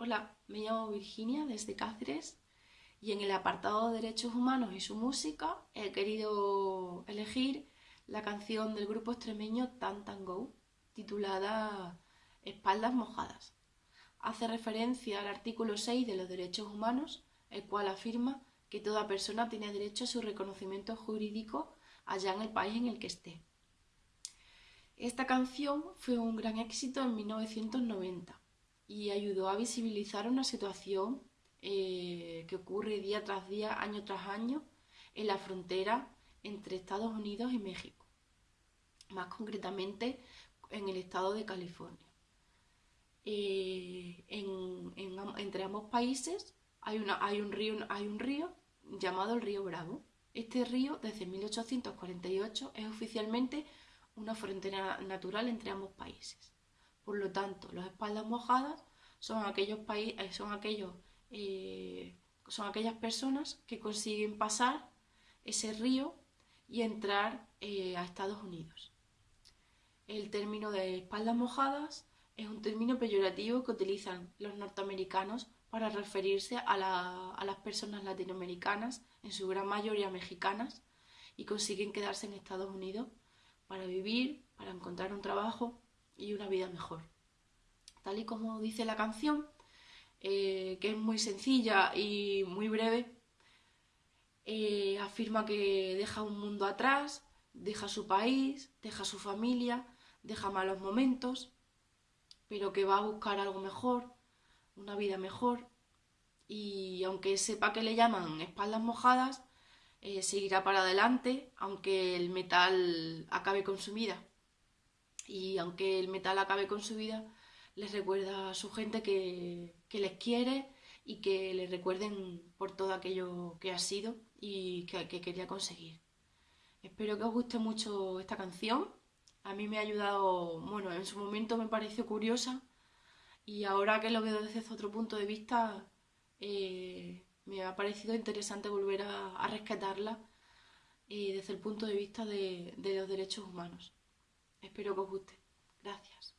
Hola, me llamo Virginia desde Cáceres y en el apartado de Derechos Humanos y su música he querido elegir la canción del grupo extremeño Tan Go titulada Espaldas Mojadas. Hace referencia al artículo 6 de los derechos humanos, el cual afirma que toda persona tiene derecho a su reconocimiento jurídico allá en el país en el que esté. Esta canción fue un gran éxito en 1990 y ayudó a visibilizar una situación eh, que ocurre día tras día, año tras año, en la frontera entre Estados Unidos y México, más concretamente en el estado de California. Eh, entre ambos países hay, hay, un río, hay un río llamado el río Bravo. Este río, desde 1848, es oficialmente una frontera natural entre ambos países. Por lo tanto, las espaldas mojadas son aquellos países, eh, son aquellos, eh, son aquellas personas que consiguen pasar ese río y entrar eh, a Estados Unidos. El término de espaldas mojadas es un término peyorativo que utilizan los norteamericanos para referirse a, a, las personas latinoamericanas, en su gran mayoría mexicanas, y consiguen quedarse en Estados Unidos para vivir, para encontrar un trabajo y una vida mejor. Tal y como dice la canción, eh, que es muy sencilla y muy breve, eh, afirma que deja un mundo atrás, deja su país, deja su familia, deja malos momentos, pero que va a buscar algo mejor, una vida mejor, y aunque sepa que le llaman espaldas mojadas, eh, seguirá para adelante, aunque el metal acabe con su vida. Y aunque el metal acabe con su vida, les recuerda a su gente que, les quiere y que les recuerden por todo aquello que ha sido y que, que quería conseguir. Espero que os guste mucho esta canción. A mí me ha ayudado, bueno, en su momento me pareció curiosa y ahora que lo veo desde otro punto de vista, eh, me ha parecido interesante volver a, rescatarla eh, desde el punto de vista de, de los derechos humanos. Espero que os guste. Gracias.